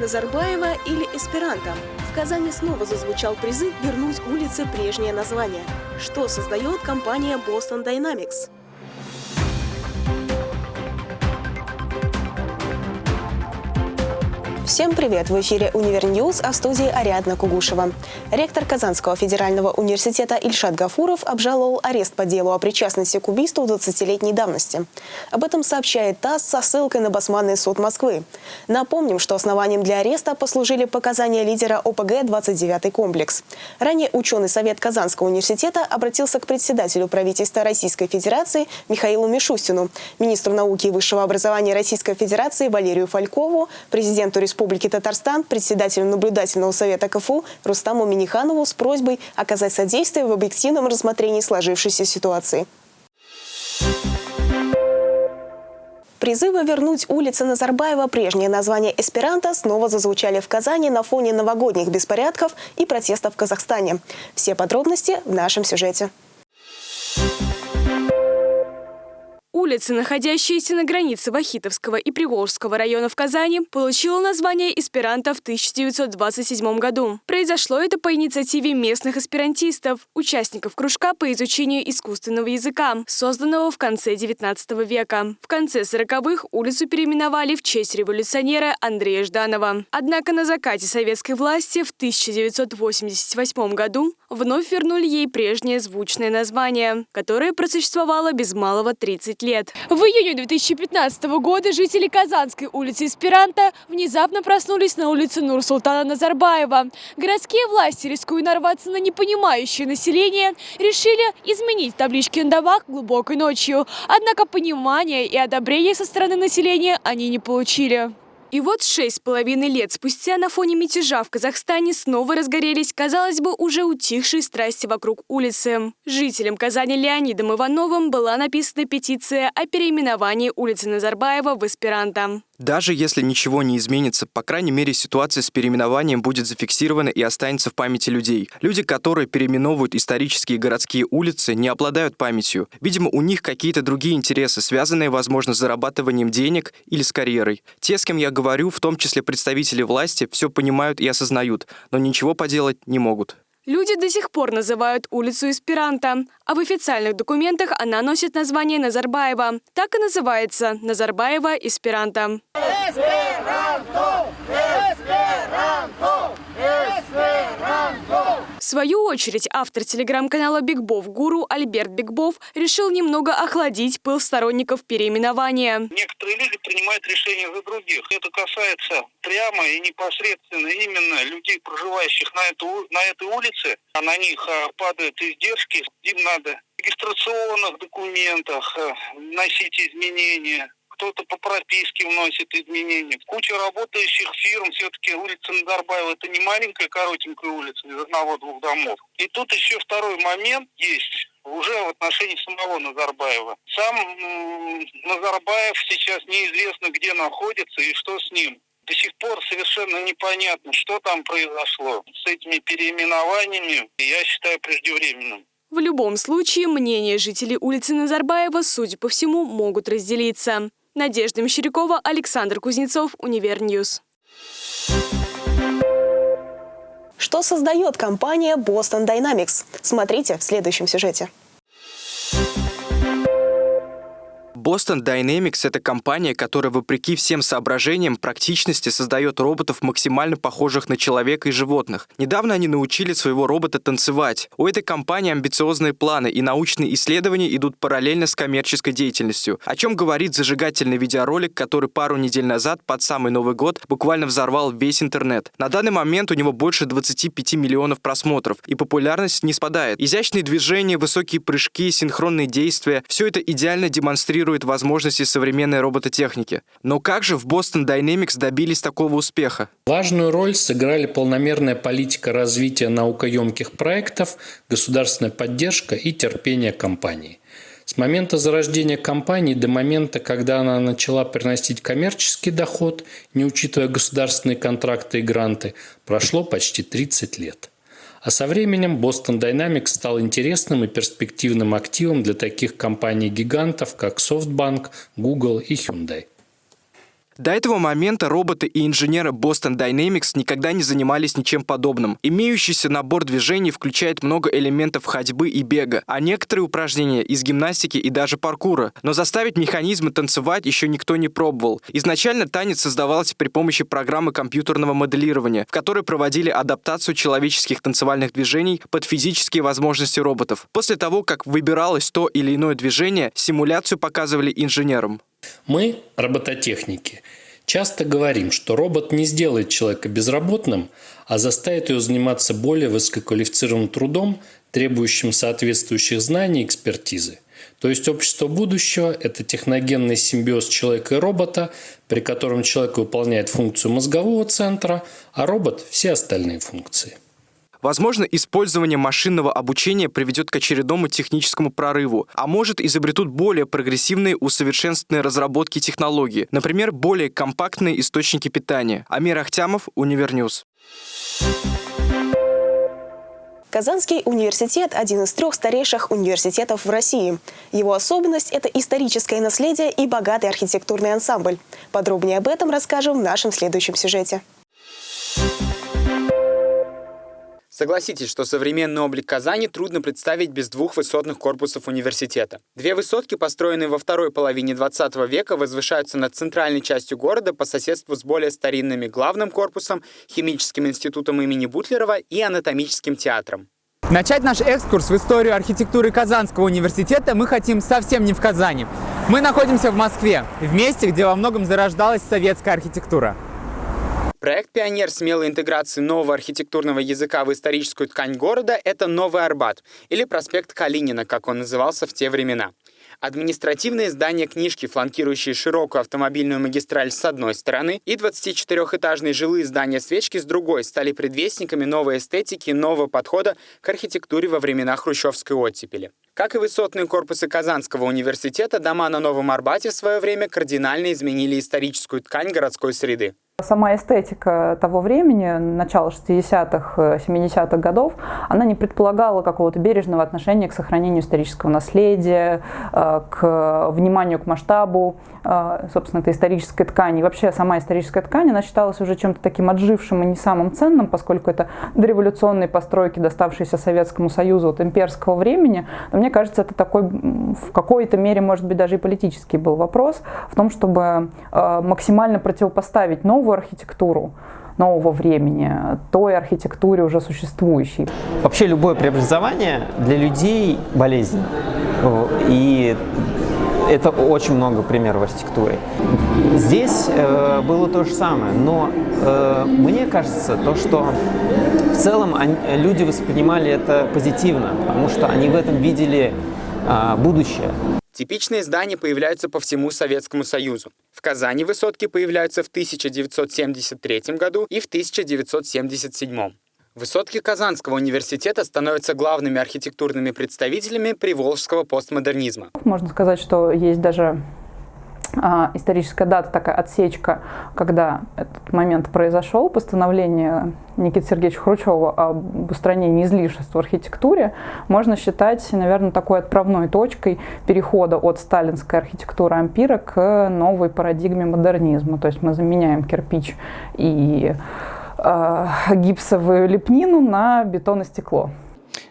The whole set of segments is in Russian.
Назарбаева или эсперанто. В Казани снова зазвучал призыв вернуть улице прежнее название. Что создает компания Boston Dynamics? Всем привет! В эфире «Univer News», а в студии Ариадна Кугушева. Ректор Казанского федерального университета Ильшат Гафуров обжаловал арест по делу о причастности к убийству 20-летней давности. Об этом сообщает ТАСС со ссылкой на Басманный суд Москвы. Напомним, что основанием для ареста послужили показания лидера ОПГ «29 комплекс». Ранее ученый совет Казанского университета обратился к председателю правительства Российской Федерации Михаилу Мишустину, министру науки и высшего образования Российской Федерации Валерию Фалькову, президенту Республики Республики Татарстан председателю наблюдательного совета КФУ Рустаму Миниханову с просьбой оказать содействие в объективном рассмотрении сложившейся ситуации. Призывы вернуть улице Назарбаева прежнее название эсперанто снова зазвучали в Казани на фоне новогодних беспорядков и протестов в Казахстане. Все подробности в нашем сюжете. Улица, находящаяся на границе Вахитовского и Приволжского районов Казани, получила название эсперанто в 1927 году. Произошло это по инициативе местных эсперантистов, участников кружка по изучению искусственного языка, созданного в конце 19 века. В конце 40-х улицу переименовали в честь революционера Андрея Жданова. Однако на закате советской власти в 1988 году вновь вернули ей прежнее звучное название, которое просуществовало без малого 30 лет лет. В июне 2015 года жители Казанской улицы Эсперанто внезапно проснулись на улице Нур-Султана Назарбаева. Городские власти, рискуя нарваться на непонимающее население, решили изменить таблички на домах глубокой ночью. Однако понимания и одобрения со стороны населения они не получили. И вот шесть с половиной лет спустя на фоне мятежа в Казахстане снова разгорелись, казалось бы, уже утихшие страсти вокруг улицы. Жителям Казани Леонидом Ивановым была написана петиция о переименовании улицы Назарбаева в эсперанто. Даже если ничего не изменится, по крайней мере, ситуация с переименованием будет зафиксирована и останется в памяти людей. Люди, которые переименовывают исторические городские улицы, не обладают памятью. Видимо, у них какие-то другие интересы, связанные, возможно, с зарабатыванием денег или с карьерой. Те, с кем я говорю, в том числе представители власти, все понимают и осознают, но ничего поделать не могут. Люди до сих пор называют улицу Эсперанто, а в официальных документах она носит название Назарбаева. Так и называется – Назарбаева Эсперанто. Эсперанто! Эсперанто! Эсперанто! В свою очередь, автор телеграм-канала Бигбов Гуру Альберт Бигбов решил немного охладить пыл сторонников переименования. Некоторые люди принимают решения за других. Это касается прямо и непосредственно именно людей, проживающих на, эту, на этой улице, а на них а, падают издержки. Им надо в регистрационных документах а, вносить изменения кто-то по прописке вносит изменения. Куча работающих фирм, все-таки улица Назарбаева это не маленькая коротенькая улица из одного-двух домов. И тут еще второй момент есть уже в отношении самого Назарбаева. Сам Назарбаев сейчас неизвестно, где находится и что с ним. До сих пор совершенно непонятно, что там произошло с этими переименованиями. Я считаю преждевременным. В любом случае, мнения жителей улицы Назарбаева, судя по всему, могут разделиться. Надежда Мещерякова, Александр Кузнецов, Универньюз. Что создает компания Boston Dynamics? Смотрите в следующем сюжете. Boston Dynamics — это компания, которая, вопреки всем соображениям практичности, создает роботов, максимально похожих на человека и животных. Недавно они научили своего робота танцевать. У этой компании амбициозные планы, и научные исследования идут параллельно с коммерческой деятельностью. О чем говорит зажигательный видеоролик, который пару недель назад, под самый Новый год, буквально взорвал весь интернет. На данный момент у него больше 25 миллионов просмотров, и популярность не спадает. Изящные движения, высокие прыжки, синхронные действия — все это идеально демонстрирует демонстрирует возможности современной робототехники. Но как же в Boston Dynamics добились такого успеха? Важную роль сыграли полномерная политика развития наукоемких проектов, государственная поддержка и терпение компании. С момента зарождения компании до момента, когда она начала приносить коммерческий доход, не учитывая государственные контракты и гранты, прошло почти 30 лет. А со временем Boston Dynamics стал интересным и перспективным активом для таких компаний-гигантов, как SoftBank, Google и Hyundai. До этого момента роботы и инженеры Boston Dynamics никогда не занимались ничем подобным. Имеющийся набор движений включает много элементов ходьбы и бега, а некоторые упражнения из гимнастики и даже паркура. Но заставить механизмы танцевать еще никто не пробовал. Изначально танец создавался при помощи программы компьютерного моделирования, в которой проводили адаптацию человеческих танцевальных движений под физические возможности роботов. После того, как выбиралось то или иное движение, симуляцию показывали инженерам. Мы, робототехники, часто говорим, что робот не сделает человека безработным, а заставит его заниматься более высококвалифицированным трудом, требующим соответствующих знаний и экспертизы. То есть общество будущего – это техногенный симбиоз человека и робота, при котором человек выполняет функцию мозгового центра, а робот – все остальные функции. Возможно, использование машинного обучения приведет к очередному техническому прорыву, а может изобретут более прогрессивные усовершенствованные разработки технологий, например, более компактные источники питания. Амир Ахтямов, Универньюз. Казанский университет – один из трех старейших университетов в России. Его особенность – это историческое наследие и богатый архитектурный ансамбль. Подробнее об этом расскажем в нашем следующем сюжете. Согласитесь, что современный облик Казани трудно представить без двух высотных корпусов университета. Две высотки, построенные во второй половине 20 века, возвышаются над центральной частью города по соседству с более старинными главным корпусом, химическим институтом имени Бутлерова и анатомическим театром. Начать наш экскурс в историю архитектуры Казанского университета мы хотим совсем не в Казани. Мы находимся в Москве, в месте, где во многом зарождалась советская архитектура. Проект «Пионер» смелой интеграции нового архитектурного языка в историческую ткань города – это Новый Арбат, или проспект Калинина, как он назывался в те времена. Административные здания книжки, фланкирующие широкую автомобильную магистраль с одной стороны, и 24-этажные жилые здания свечки с другой, стали предвестниками новой эстетики нового подхода к архитектуре во времена хрущевской оттепели. Как и высотные корпусы Казанского университета, дома на Новом Арбате в свое время кардинально изменили историческую ткань городской среды. Сама эстетика того времени, начала 60-х, 70-х годов, она не предполагала какого-то бережного отношения к сохранению исторического наследия, э, к вниманию к масштабу, э, собственно, этой исторической ткани. И вообще сама историческая ткань, она считалась уже чем-то таким отжившим и не самым ценным, поскольку это дореволюционные постройки, доставшиеся Советскому Союзу от имперского времени. Но мне кажется, это такой в какой-то мере, может быть, даже и политический был вопрос в том, чтобы э, максимально противопоставить новую новую архитектуру нового времени, той архитектуре уже существующей. Вообще любое преобразование для людей болезнь. И это очень много примеров архитектуры. Здесь э, было то же самое, но э, мне кажется, то, что в целом они, люди воспринимали это позитивно, потому что они в этом видели э, будущее. Типичные здания появляются по всему Советскому Союзу. В Казани высотки появляются в 1973 году и в 1977. Высотки Казанского университета становятся главными архитектурными представителями приволжского постмодернизма. Можно сказать, что есть даже историческая дата, такая отсечка, когда этот момент произошел, постановление Никиты Сергеевича Хрущева об устранении излишеств в архитектуре, можно считать, наверное, такой отправной точкой перехода от сталинской архитектуры ампира к новой парадигме модернизма. То есть мы заменяем кирпич и э, гипсовую лепнину на бетон и стекло.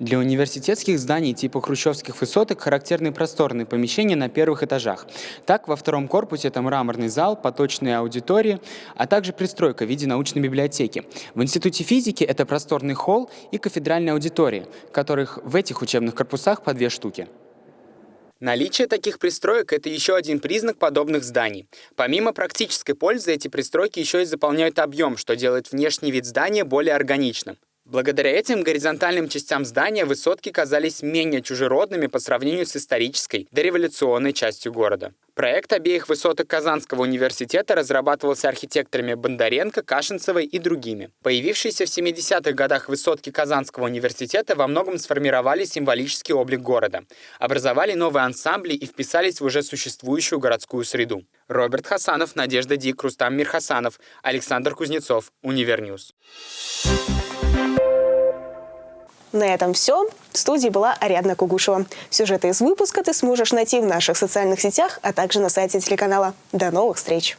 Для университетских зданий типа хрущевских высоток характерны просторные помещения на первых этажах. Так, во втором корпусе это мраморный зал, поточные аудитории, а также пристройка в виде научной библиотеки. В Институте физики это просторный холл и кафедральная аудитория, которых в этих учебных корпусах по две штуки. Наличие таких пристроек – это еще один признак подобных зданий. Помимо практической пользы, эти пристройки еще и заполняют объем, что делает внешний вид здания более органичным. Благодаря этим горизонтальным частям здания высотки казались менее чужеродными по сравнению с исторической, дореволюционной частью города. Проект обеих высоток Казанского университета разрабатывался архитекторами Бондаренко, Кашинцевой и другими. Появившиеся в 70-х годах высотки Казанского университета во многом сформировали символический облик города, образовали новые ансамбли и вписались в уже существующую городскую среду. Роберт Хасанов, Надежда Дик, Рустам Мирхасанов, Александр Кузнецов, Универньюз. На этом все. В студии была Ариадна Кугушева. Сюжеты из выпуска ты сможешь найти в наших социальных сетях, а также на сайте телеканала. До новых встреч!